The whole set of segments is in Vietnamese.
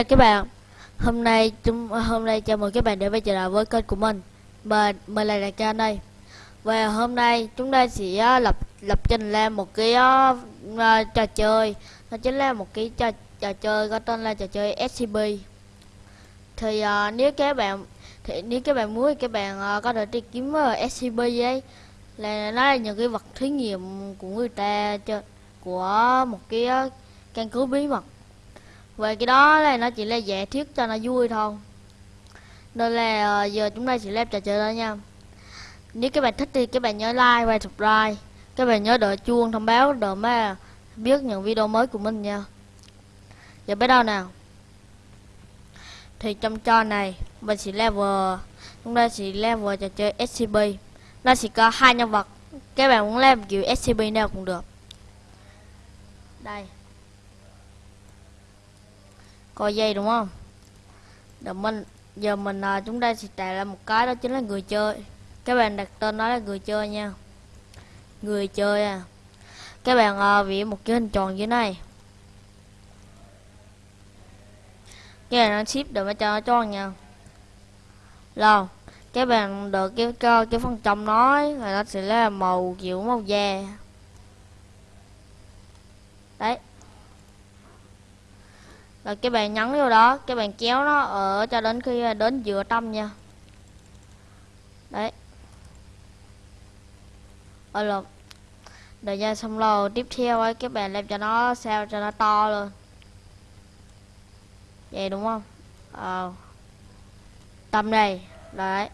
chào các bạn. Hôm nay chúng hôm nay chào mừng các bạn đến với trở lại với kênh của mình. Mình mình là Đại Ca đây Và hôm nay chúng ta sẽ à, lập lập trình lên một cái uh, uh, trò chơi. Nó chính là một cái trò trò chơi có tên là trò chơi SCP Thì uh, nếu các bạn thì nếu các bạn muốn thì các bạn uh, có thể đi kiếm uh, SCP ấy là nó là những cái vật thí nghiệm của người ta cho của một cái uh, căn cứ bí mật về cái đó là nó chỉ là giải thuyết cho nó vui thôi. Nên là ờ, giờ chúng ta sẽ làm trò chơi đó nha. Nếu các bạn thích thì các bạn nhớ like và subscribe. Các bạn nhớ đợi chuông thông báo để mà biết những video mới của mình nha. Giờ bắt đầu nào. Thì trong trò này, mình sẽ level, chúng ta sẽ level trò chơi SCP nó sẽ có hai nhân vật. Các bạn muốn làm kiểu SCP nào cũng được. Đây coi dây đúng không? Để mình giờ mình à, chúng ta sẽ tạo ra một cái đó chính là người chơi. Các bạn đặt tên nó là người chơi nha. Người chơi à. Các bạn à, vẽ một cái hình tròn dưới này. Cái này nó ship để mà cho nó tròn nha. Rồi các bạn được cái cái, cái phần trong nó ấy, là nó sẽ là màu kiểu màu da. Đấy rồi các bạn nhấn vô đó các bạn kéo nó ở cho đến khi đến giữa tâm nha. Đấy. Ở lộn đợi nha, xong rồi tiếp theo ấy các bạn làm cho nó sao cho nó to luôn. Vậy đúng không? Ờ. Tâm đây. Đấy.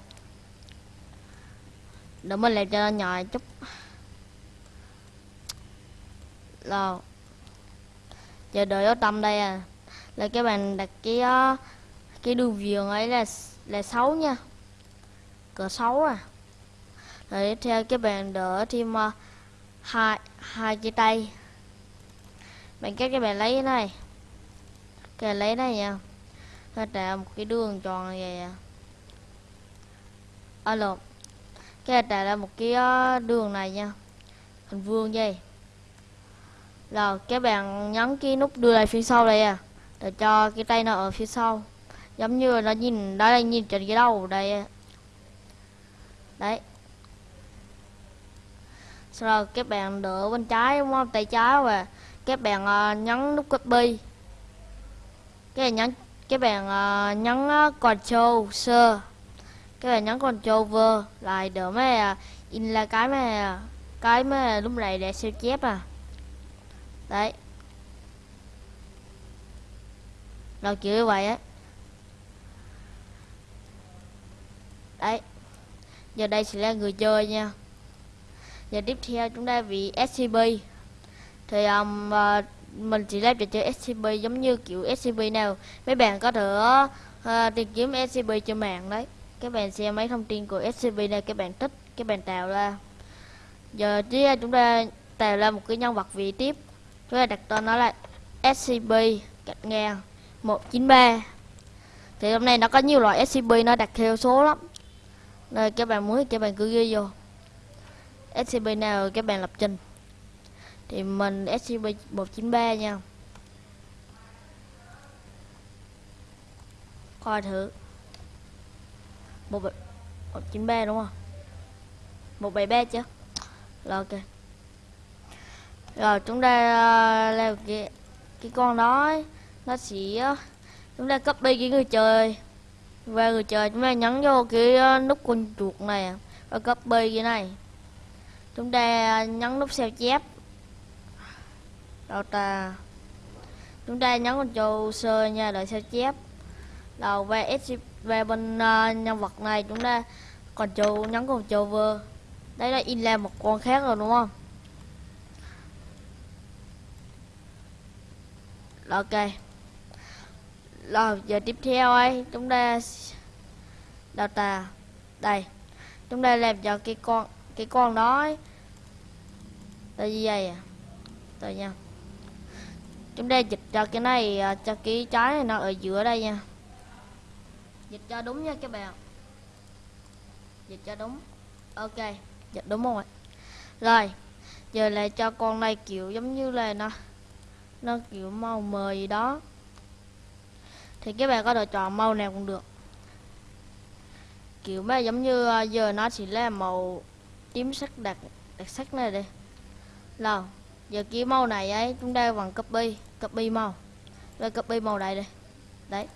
Để mình làm cho nó nhỏ chút. Rồi. Giờ đợi ở tâm đây à là các bạn đặt cái ờ, cái đường viền ấy là là xấu nha. Cỡ xấu à. Rồi tiếp theo các bạn đỡ thêm uh, hai hai cái tay. Bạn các các bạn lấy cái này. Cái lấy này nha. Và tạo một cái đường tròn này vậy à. à Alo cái tạo ra một cái uh, đường này nha. Hình vuông vậy rồi các bạn nhấn cái nút đưa lại phía sau đây à để cho cái tay nó ở phía sau. Giống như nó nhìn đó là nhìn trên cái đầu đây đấy. Sau đó các bạn đỡ bên trái đúng không? Tay trái và các bạn uh, nhấn nút copy. Cái nhấn các bạn uh, nhấn ờ, control sơ các bạn nhấn control v lại đỡ mà uh, in là cái mà cái mà lúc này để sao chép à. Đấy. Đâu chữ vậy á? Đấy. Giờ đây sẽ là người chơi nha. Giờ tiếp theo chúng ta vị scp thì um, uh, mình chỉ làm trò chơi scp giống như kiểu scp nào. Mấy bạn có thể uh, tìm kiếm scp trên mạng đấy. Các bạn xem mấy thông tin của scp này các bạn thích các bạn tạo ra. Giờ tiếp chúng ta tạo ra một cái nhân vật vị tiếp. Chúng ta đặt tên nó là scp cạnh ngang 193 thì hôm nay nó có nhiều loại SCP nó đặt theo số lắm. Nên các bạn muốn các bạn cứ ghi vô. SCP nào các bạn lập trình. Thì mình SCP 193 nha. Coi thử. Một một chín ba đúng không? một bảy ba chứ. Rồi ok. Rồi chúng ta ờ, uh, leo cái cái con đó ấy nó sẽ ờ, chúng ta copy cái người chơi và người chơi chúng ta nhấn vô cái ờ, nút con chuột này. Và copy cái này. Chúng ta nhấn nút sao chép. Đầu ta chúng ta nhấn con chuột sơ nha đợi sao chép. Đầu về s về bên uh, nhân vật này chúng ta còn trâu nhấn con trâu vơ. Đây là in ra một con khác rồi đúng không? Ok rồi, giờ tiếp theo ấy, chúng ta đào tà. Đây, chúng ta làm cho cái con cái con đó ấy. tại vì vậy à rồi nha. Chúng ta dịch cho cái này à, cho cái trái này nó ở giữa đây nha. Dịch cho đúng nha các bạn. Dịch cho đúng. Ok, dịch đúng rồi. Rồi, giờ lại cho con này kiểu giống như là nó nó kiểu màu mờ gì đó thì các bạn có thể chọn màu nào cũng được. Kiểu mà giống như ờ, giờ nó chỉ là màu tím sắc đặc đặc sắc này đây. Nào, giờ cái màu này ấy, chúng ta bằng copy copy màu. Rồi copy màu này đây. Đấy.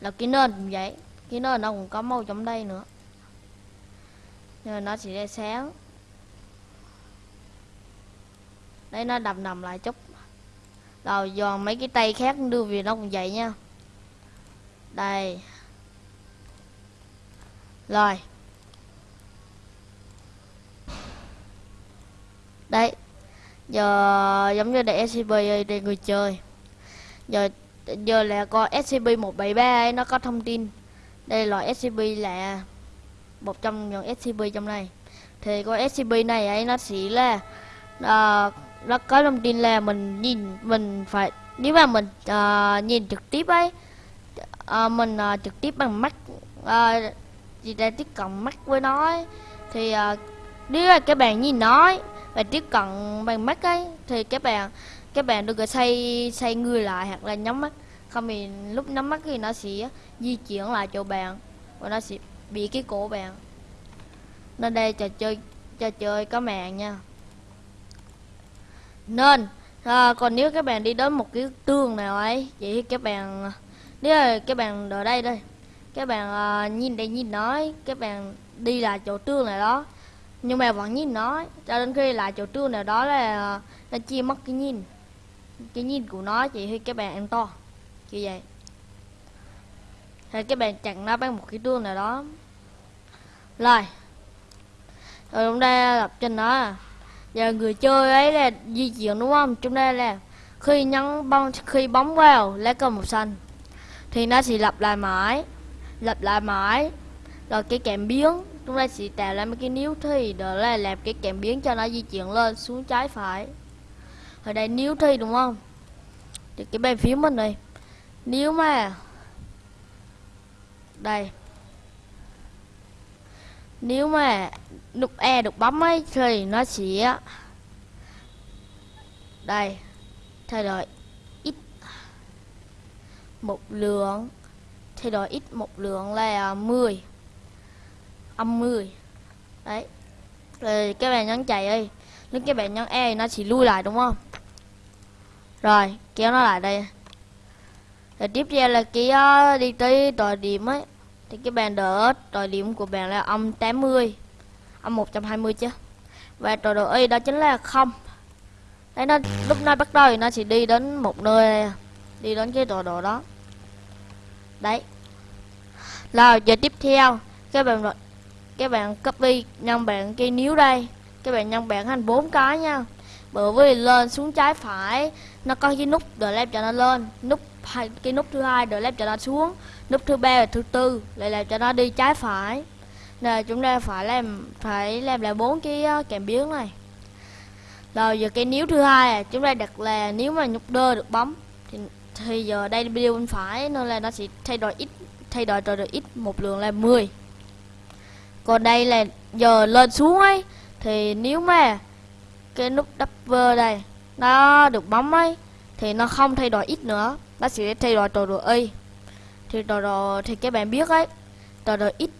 Là cái nền cũng vậy, cái nền nó cũng có màu trong đây nữa. Nhưng mà nó chỉ là sáng. Đây, nó đầm đầm lại chút rồi giòn mấy cái tay khác đưa về nó cũng vậy nha. Đây. Rồi. Đấy. Giờ giống như để scp để người chơi. Giờ giờ là con scp 173 ấy nó có thông tin. Đây là scp là một trong những scp trong này. Thì con scp này ấy nó chỉ là uh, nó có thông tin là mình nhìn mình phải nếu mà mình uh, nhìn trực tiếp ấy uh, mình uh, trực tiếp bằng mắt uh, gì ta tiếp cận mắt với nó ấy, thì uh, nếu là các bạn nhìn nói và tiếp cận bằng mắt ấy thì các bạn các bạn đừng có xoay xoay người lại hoặc là nhắm mắt. Không thì lúc nhắm mắt thì nó sẽ di chuyển lại chỗ bạn và nó sẽ bị cái cổ bạn. Nên đây trò chơi trò chơi có mạng nha nên à, còn nếu các bạn đi đến một cái tường nào ấy vậy thì các bạn nếu là các bạn ở đây đây các bạn à, nhìn đây nhìn nói các bạn đi lại chỗ tường này đó. Nhưng mà vẫn nhìn nói cho đến khi lại chỗ tường nào đó là à, nó chia mất cái nhìn cái nhìn của nó chỉ khi các bạn ăn to như vậy. Thì các bạn chặn nó bằng một cái tường nào đó. Rồi rồi chúng ta lập trên nó giờ người chơi ấy là di chuyển đúng không? Chúng ta là khi nhấn bóng khi bóng vào lá cờ màu xanh. Thì nó sẽ lặp lại mãi, lặp lại mãi. Rồi cái kèm biến, chúng ta sẽ tạo ra mấy cái níu thi, đó là làm cái kèm biến cho nó di chuyển lên, xuống trái phải. Ở đây níu thi đúng không? Thì cái bên phía mình này nếu mà. Đây nếu mà đục E được bấm ấy thì nó sẽ đây thay đổi ít một lượng thay đổi ít một lượng là 10 âm 10 đấy. Rồi các bạn nhấn chạy đi. Nếu các bạn nhấn E nó chỉ lui lại đúng không? Rồi kéo nó lại đây. Rồi tiếp theo là cái uh, đi tới tòa điểm ấy thì cái bàn đỡ tòa điểm của bạn là âm 80 âm 120 chứ. Và tọa độ y đó chính là không. Đấy nó, lúc nó bắt đầu thì nó sẽ đi đến một nơi, đi đến cái tọa độ đó. Đấy. Là giờ tiếp theo, các bạn các bạn copy nhân bạn cái níu đây. Các bạn nhân bạn thành bốn cái nha. Bởi vì lên xuống trái phải, nó có cái nút để làm cho nó lên. Nút hai, cái nút thứ hai để làm cho nó xuống nút thứ ba và thứ tư lại làm cho nó đi trái phải. Là chúng ta phải làm phải làm lại bốn cái ờ, kèm biến này. Rồi giờ cái níu thứ hai à, chúng ta đặt là nếu mà nhúc đơ được bấm thì, thì giờ đây video bên phải nên là nó sẽ thay đổi ít thay đổi rồi được ít một lượng là 10 còn đây là giờ lên xuống ấy thì nếu mà cái nút double đây nó được bấm ấy thì nó không thay đổi ít nữa nó sẽ thay đổi rồi độ y thì đồ đồ, thì các bạn biết ấy. Đồ đồ ít,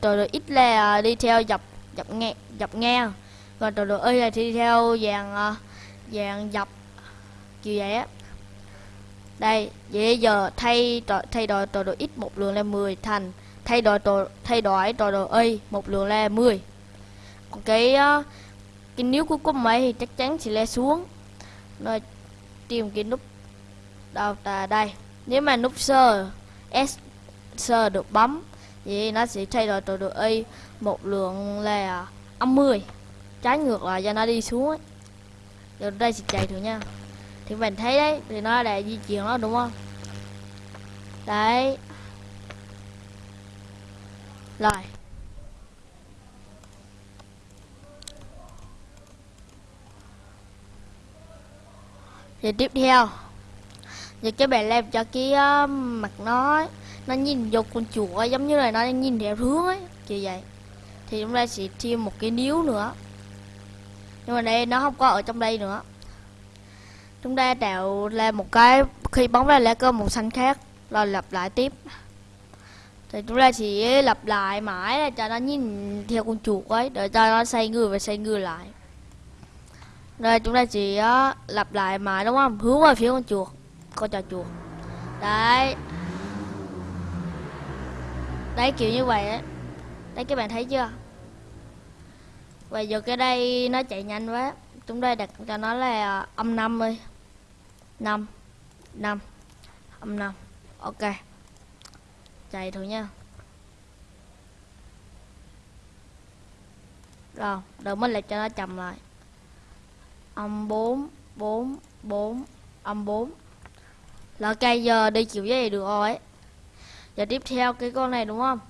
đồ đồ ít là đi theo dọc dọc nghe dọc nghe còn đồ đồ y là đi theo dàn ờ, dàn dọc, kiểu vậy á. Đây vậy giờ thay thay đổi đồ đồ ít một lượng là 10 thành. Thay đổi đồ, thay đổi đồ đồ y một lượng là 10 còn cái ờ, cái níu của cùng ấy thì chắc chắn sẽ le xuống. Rồi tìm cái nút đâu ta đây. Nếu mà nút sơ s sơ được bấm. Thì nó sẽ thay đổi tọa độ y một lượng là âm 10 trái ngược lại cho nó đi xuống ấy. Rồi đây sẽ chạy thử nha. Thì mình thấy đấy, thì nó đã di chuyển nó đúng không? Đấy. Rồi. Thì tiếp theo. Giờ cái bạn làm cho cái uh, mặt nó Nó nhìn vô con chuột giống như là nó nhìn theo hướng ấy Kiểu vậy. Thì chúng ta sẽ thêm một cái níu nữa. Nhưng mà đây nó không có ở trong đây nữa. Chúng ta tạo ra một cái khi bóng ra lá cơ màu xanh khác rồi lặp lại tiếp. Thì chúng ta chỉ lặp lại mãi là cho nó nhìn theo con chuột ấy để cho nó xoay người và xoay người lại. Rồi chúng ta chỉ uh, ờ, lặp lại mãi đúng không? Hướng về phía con chuột con trò chuột đấy. Đấy, kiểu như vậy ấy. Đấy, các bạn thấy chưa? Và giờ cái đây nó chạy nhanh quá. Chúng đây đặt cho nó là ờ, âm năm đi. Năm. Năm. Âm năm. Ok. Chạy thử nha. Rồi, đợi mới lại cho nó chậm lại. Âm 4 4 4 âm 4 là cây giờ đi kiểu gì được rồi giờ tiếp theo cái con này đúng không?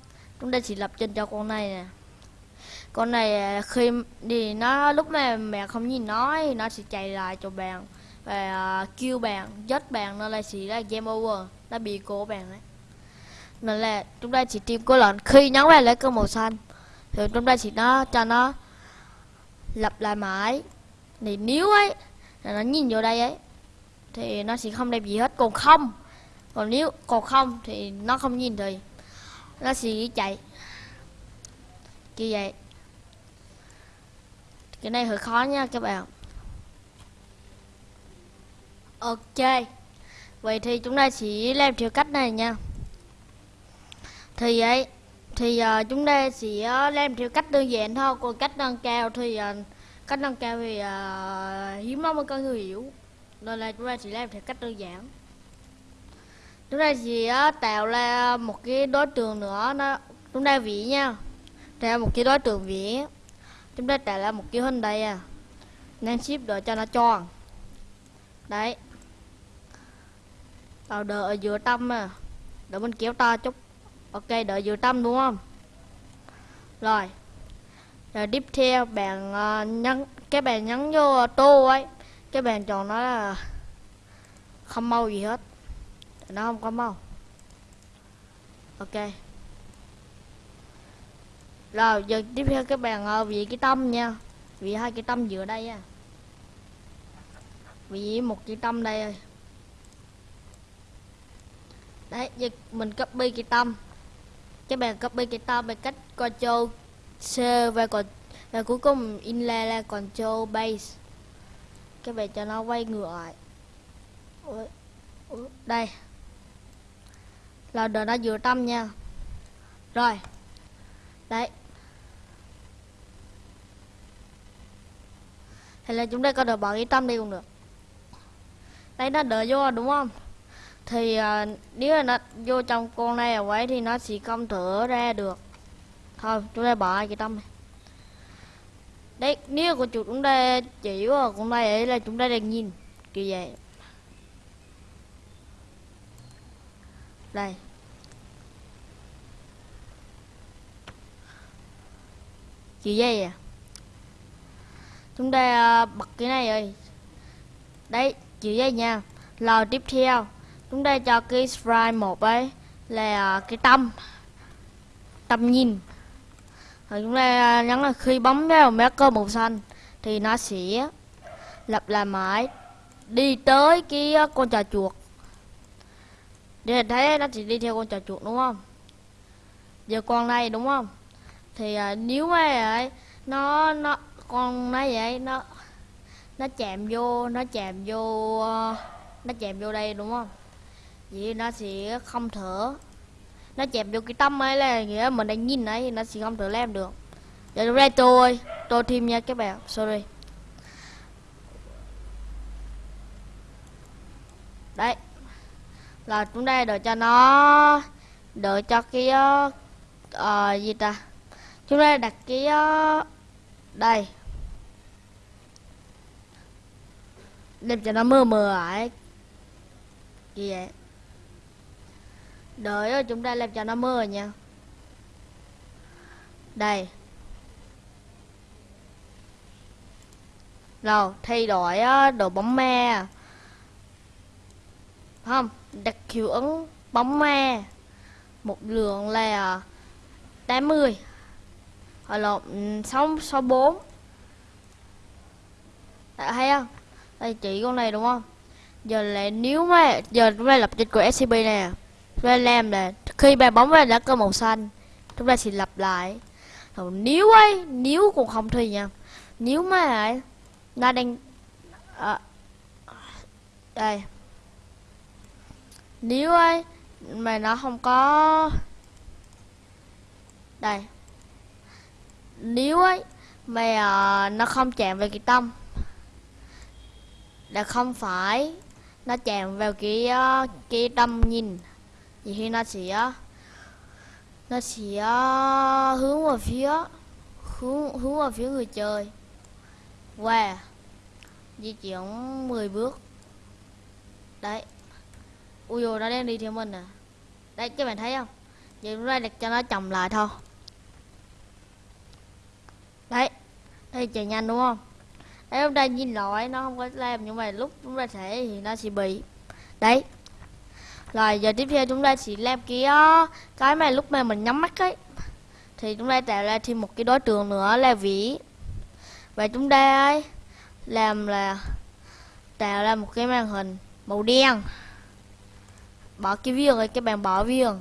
Chúng ta chỉ lập trình cho con này nè. Con này à, khi thì nó lúc này mẹ không nhìn nó thì nó sẽ chạy lại cho bạn. Và uh, kêu bạn dắt bạn nó là chỉ là game over. Nó bị cố bạn đấy nên là chúng ta chỉ tìm cô lợn khi nhấn vào lấy cơ màu xanh thì chúng ta chỉ nó cho nó lặp lại mãi. Thì nếu ấy là nó nhìn vô đây ấy thì nó sẽ không đẹp gì hết. Còn không còn nếu còn không thì nó không nhìn thì nó sẽ chạy. Như vậy. Cái này hơi khó nha các bạn. Ok. Vậy thì chúng ta sẽ làm theo cách này nha. Thì ấy thì uh, chúng ta sẽ ờ, làm theo cách đơn giản thôi. Còn cách nâng cao thì uh, cách nâng cao thì uh, hiếm lắm mới có người hiểu nên là chúng ta chỉ làm theo cách đơn giản. Chúng ta chỉ tạo ra một cái đối tượng nữa nó chúng ta vỉ nha. Tạo một cái đối tượng vỉ chúng ta tạo ra một cái hình đây à. Nên ship để cho nó tròn đấy. Vào đợi ở giữa tâm à. Đợi mình kéo to chút. Ok đợi giữa tâm đúng không? Rồi. Rồi tiếp theo bạn uh, nhấn cái bạn nhấn vô tô ấy cái bàn tròn nó là không mau gì hết. Nó không có mau. Ok. Rồi, giờ tiếp theo các bạn vì ờ, vị cái tâm nha. Vị hai cái tâm giữa đây nha. Vị một cái tâm đây đấy, giờ mình copy cái tâm. Các bạn copy cái tâm bằng cách control C và còn, và cuối cùng inlay là control base các bạn cho nó quay ngược lại. Đây. Là đợi nó vừa tâm nha. Rồi. Đấy. Thì là chúng ta có được bỏ cái tâm đi cũng được. Đây nó đợi vô đúng không? Thì à, nếu là nó vô trong con này ở quấy thì nó sẽ không thở ra được. Thôi chúng ta bỏ cái tâm này đấy, nếu của chủ chúng ta chỉ của chúng ta ấy là chúng ta đang nhìn, kiểu vậy. Đây. Kiểu vậy à? Chúng ta à, bật cái này rồi. Đấy, kiểu vậy nha. Lò tiếp theo, chúng ta cho cái sprite một ấy là cái tâm. Tâm nhìn rồi chúng ta à, nhấn là khi bấm vào marker màu xanh thì nó sẽ lặp lại mãi đi tới cái à, con trà chuột. Để thấy nó chỉ đi theo con trà chuột đúng không? Giờ con này đúng không? Thì à, nếu mà ấy nó nó con này vậy nó nó chạm vô nó chạm vô à, nó chạm vô đây đúng không? Vậy nó sẽ không thở nó chẹp vô cái tâm ấy là nghĩa mình đang nhìn ấy nó sẽ không thể làm được. Giờ ra tôi tôi thêm nha các bạn sorry. Đấy. Là chúng ta đợi cho nó đợi cho cái uh, gì ta? Chúng ta đặt cái uh, đây. Đem cho nó mơ mờ lại gì Đợi đợi chúng ta làm cho nó mưa nha. Đây. Rồi thay đổi đồ bóng ma. Không đặt hiệu ứng bóng ma. Một lượng là 80 hoặc là 6, 64 Đấy, hay không? Đây chỉ con này đúng không? Giờ lại nếu mà giờ chúng ta lập trình của scp nè chúng làm là khi bàn bóng ra lá cờ màu xanh chúng ta sẽ lặp lại. Rồi nếu ấy nếu cũng không thì nha. Nếu mà ấy, nó đang à, đây. Nếu ấy mà nó không có đây. Nếu ấy mà à, nó không chạm vào cái tâm là không phải nó chạm vào cái ờ, cái tâm nhìn thì khi nó sẽ nó sẽ hướng vào phía, hướng hướng vào phía người chơi và di chuyển 10 bước。Đấy。Ui dồi, nó đang đi theo mình à. Đấy, các bạn thấy không? Giờ chúng ta đặt cho nó chồng lại thôi. Đấy. Đây, chạy nhanh đúng không? Đấy chúng ta nhìn lỗi, nó không có làm nhưng mà lúc chúng ta sẽ thì nó sẽ bị. Đấy rồi, giờ tiếp theo chúng ta sẽ làm cái ờ, cái mà lúc mà mình nhắm mắt ấy. Thì chúng ta tạo ra thêm một cái đối tượng nữa là vĩ. Và chúng ta ấy làm là, tạo ra một cái màn hình màu đen. Bỏ cái viền rồi các bạn bỏ viền.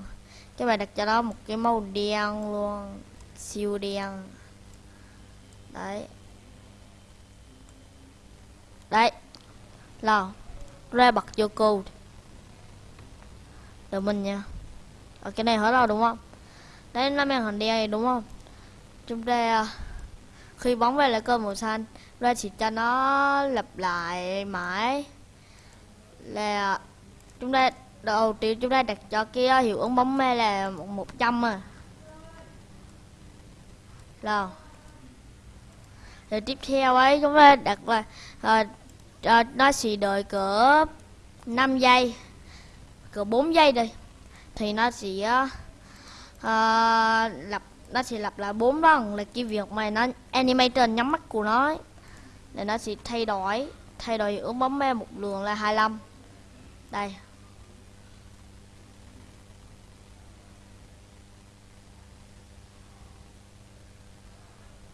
Các bạn đặt cho nó một cái màu đen luôn, siêu đen. Đấy. Đấy. Là ra bật vô code đợi mình nha. Ở cái này hết rồi đúng không? Đấy là màn hình đen này đúng không? Chúng ta à, khi bóng về lại cơ màu xanh ra chỉ cho nó lặp lại mãi. Là chúng ta đầu tiên chúng ta đặt cho cái à, hiệu ứng bóng mê là một trăm à. Rồi. Rồi tiếp theo ấy chúng ta đặt là à, à, nó sẽ đợi cỡ 5 giây cỡ 4 giây đi thì nó sẽ uh, lập nó sẽ lặp lại bốn lần là cái việc mà nó animator nhắm mắt của nó ấy. để nó sẽ thay đổi thay đổi ứng bấm me một lượng là 25 đây.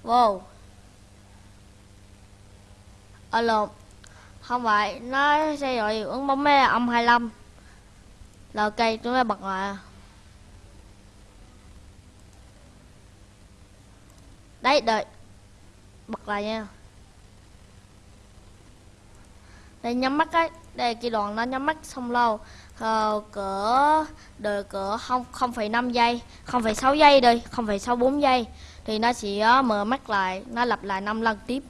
Wow. Ờ, Alo không phải nó sẽ đổi ứng bấm me âm 25 là ok chúng ta bật lại. Đấy đợi. Bật lại nha. Đây nhắm mắt ấy. Đây cái đoạn nó nhắm mắt xong lâu. Ờ, cỡ đợi cỡ không không phẩy năm giây không phẩy sáu giây đi không phẩy sáu bốn giây. Thì nó sẽ ờ, mở mắt lại nó lặp lại 5 lần tiếp.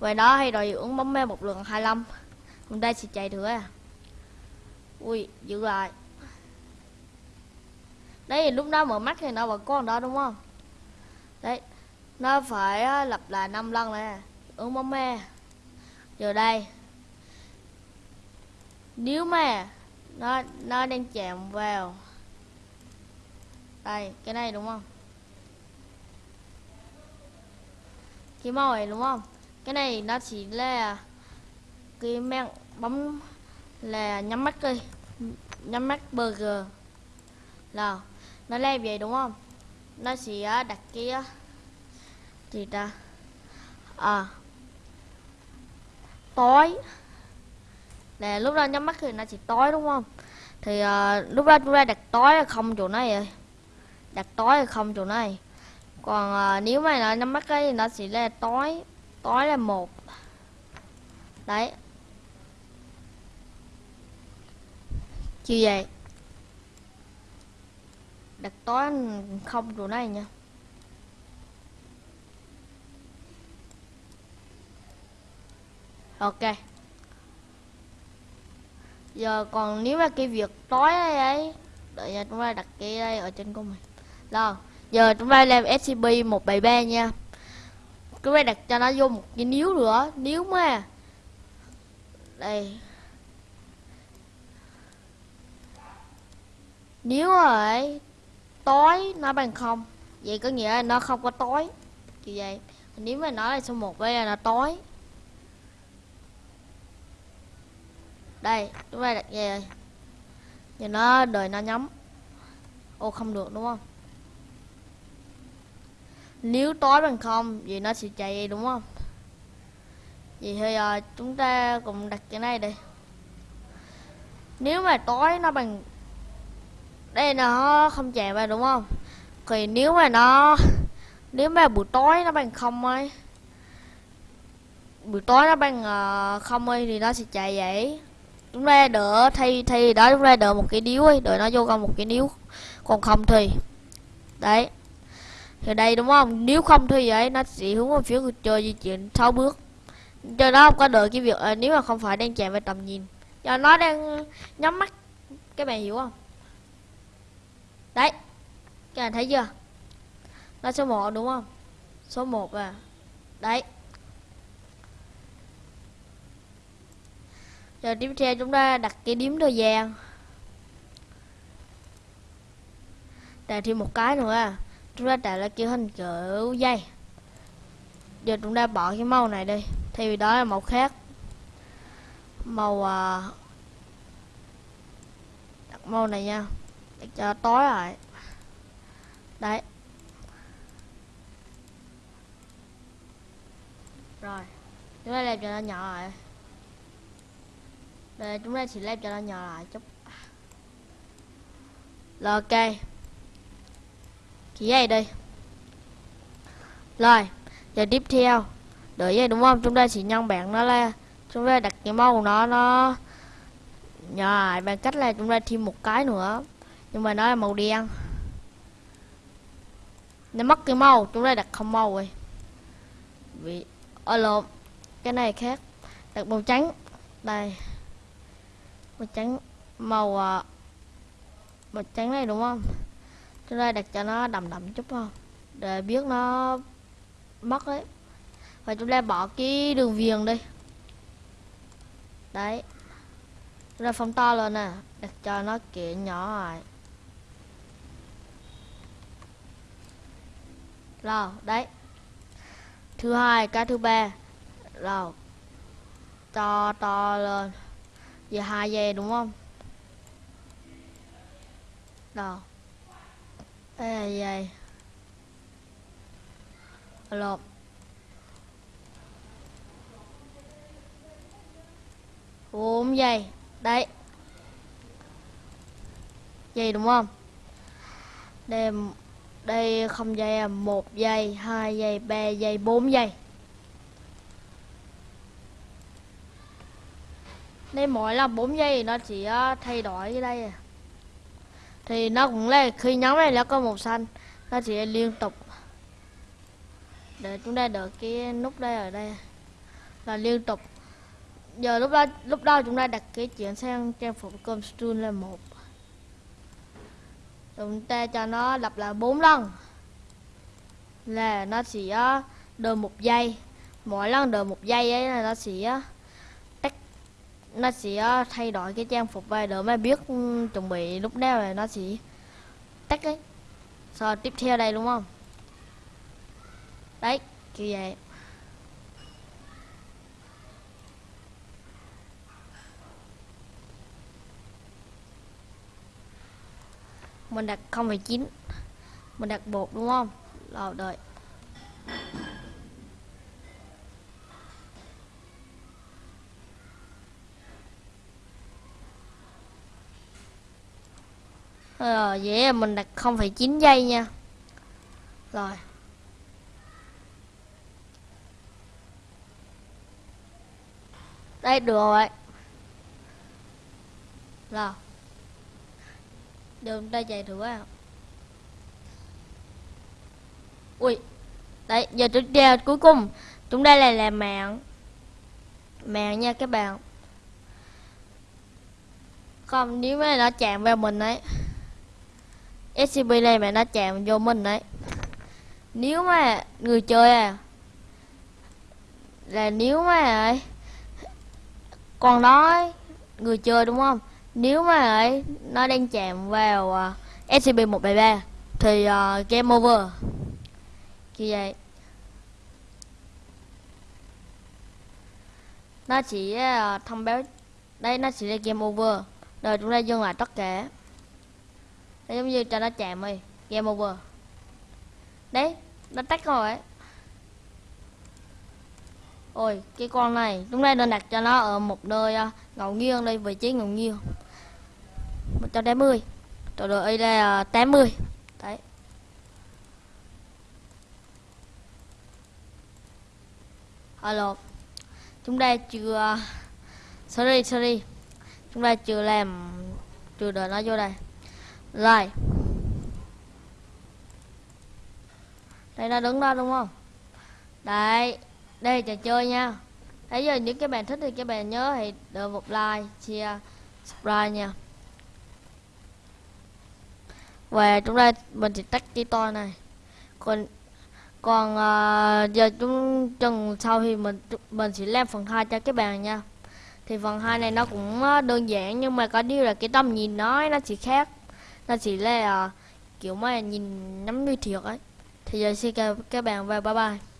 Về đó hay rồi uống bóng mê một lượng 25 Hôm đây sẽ chạy thử à Ui giữ lại Đấy, lúc đó mở mắt thì nó vẫn còn đó, đúng không? Đấy, Nó phải lặp lại năm lần nè. Ừ, Ứng bóng me Giờ đây, Nếu mà Nó nó đang chạm vào Đây, cái này, đúng không? Cái màu này đúng không? Cái này nó chỉ là cái mạng bấm là nhắm mắt đi nhắm mắt burger. Là nó lên vậy đúng không? Nó sẽ à, đặt cái à, gì ta? À tối là lúc đó nhắm mắt thì nó chỉ tối đúng không? Thì à, lúc đó chúng ta đặt tối là không chỗ này rồi. Đặt tối là không chỗ này. Còn à, nếu mà nó nhắm mắt ấy thì nó sẽ là tối tối là một. Đấy. Chưa vậy. Đặt tối không rồi này nha. Ok. Giờ còn nếu mà cái việc tối đây ấy, đợi nha chúng ta đặt cái đây ở trên của mình. Rồi, giờ chúng ta làm scp 173 nha. Chúng ta đặt cho nó vô một cái níu nữa. Níu mà. Đây. Nếu rồi, tối nó bằng không. Vậy có nghĩa là nó không có tối. Kiểu vậy. Nếu mà nói là số một với là nó tối. Đây chúng ta đặt về rồi. Giờ nó đợi nó nhắm. Ô, không được, đúng không? Nếu tối bằng không, vậy nó sẽ chạy đúng không? Vậy thì giờ chúng ta cùng đặt cái này đi. Nếu mà tối nó bằng đây nó không chạy vào đúng không? Thì nếu mà nó nếu mà buổi tối nó bằng không ấy buổi tối nó bằng ờ, không ấy thì nó sẽ chạy vậy. Chúng ta đỡ thay thay đó chúng ta đỡ một cái điếu ấy đợi nó vô con một cái điếu. Còn không thì đấy. Thì đây đúng không? Nếu không thì vậy nó sẽ hướng về phía người chơi di chuyển 6 bước. Cho nó không có đợi cái việc à, nếu mà không phải đang chạy về tầm nhìn. Do nó đang nhắm mắt. Các bạn hiểu không? Đấy các bạn thấy chưa? Là số 1 đúng không? Số 1 à. Đấy. Giờ tiếp theo chúng ta đặt cái điểm thời gian đặt thêm một cái nữa à. Chúng ta tạo ra kiểu hình kiểu dây. Giờ chúng ta bỏ cái màu này đi thay vì đó là màu khác. Màu à, đặt màu này nha cho tối lại đấy. Rồi, chúng ta làm cho nó nhỏ lại. Đây, chúng ta chỉ làm cho nó nhỏ lại chút. Rồi ok. Chỉ vậy đi. Rồi, giờ tiếp theo. Đợi vậy đúng không? Chúng ta chỉ nhân bạn nó lên chúng ta đặt cái màu nó nó nhỏ lại bằng cách là chúng ta thêm một cái nữa nhưng mà nó là màu đen. Nó mất cái màu, chúng ta đặt không màu rồi. Vì ở lộn, cái này khác. Đặt màu trắng, đây. Màu trắng, màu ờ, màu trắng này đúng không? Chúng ta đặt cho nó đậm đậm chút không để biết nó mất đấy và chúng ta bỏ cái đường viền đi. Đấy. Chúng ta phóng to lên nè, đặt cho nó kiểu nhỏ lại. Rồi, đấy. Thứ hai, cái thứ ba. Rồi. To to lên. Giờ hai giây đúng không? Rồi. Đây là giây lột. Bốn giây đấy. Giây đúng không? Đem đây, không giây à một giây, hai giây, ba giây, bốn giây. Đây, mỗi là 4 giây thì nó chỉ ờ, thay đổi cái đây à. thì nó cũng là khi nhóm này nó có màu xanh, nó chỉ liên tục. Để chúng ta đợi cái nút đây ở đây, là liên tục. Giờ lúc đó lúc đó chúng ta đặt cái chuyển sang trang phục costume là một chúng ta cho nó lặp lại bốn lần. Là nó sẽ đợi một giây. Mỗi lần đợi một giây ấy là nó sẽ tách nó sẽ thay đổi cái trang phục vai để mà biết ừ, chuẩn bị lúc nào là nó sẽ tắt ấy. Sau tiếp theo đây, đúng không? Đấy, kiểu vậy. Mình đặt 0,9 mình đặt bột đúng không? Rồi đợi. Rồi vậy mình đặt 0,9 giây nha. Rồi. Đây được rồi. Rồi. Đường ta chạy thử à Ui, Đấy, giờ tiếp theo cuối cùng. Chúng ta là làm mạng. Mạng nha các bạn. Không, nếu mà nó chạm vào mình ấy SCP này mà nó chạm vô mình đấy Nếu mà người chơi à Là nếu mà ấy Còn nói Người chơi đúng không? Nếu mà ấy Nó đang chạm vào à, uh, SCP-173 Thì uh, game over. Như vậy. Nó chỉ uh, thông báo Đây nó chỉ là game over. Rồi chúng ta dừng lại tất cả. Đấy, giống như cho nó chạm đi game over. Đấy nó tắt rồi ấy. Ôi cái con này chúng ta nên đặt cho nó ở một nơi uh, ngẫu nhiên đây vị trí ngẫu nhiên. 180 tổ độ ấy là 80 Đấy. Alo. Chúng ta chưa Sorry, sorry. Chúng ta chưa làm Chưa đợi nó vô đây. Rồi. Đây nó đứng đó đúng không? Đấy. Đây trò chơi nha. Đấy giờ những cái bạn thích thì các bạn nhớ hãy đợi một like, share, subscribe nha. Và chúng ta mình sẽ tách cái to này. Còn còn uh, giờ chúng chừng sau thì mình mình sẽ làm phần 2 cho các bạn nha. Thì phần 2 này nó cũng ờ, đơn giản nhưng mà có điều là cái tầm nhìn nói nó chỉ khác. Nó chỉ là uh, kiểu mà nhìn nắm như thiệt ấy. Thì giờ xin chào các bạn và bye bye.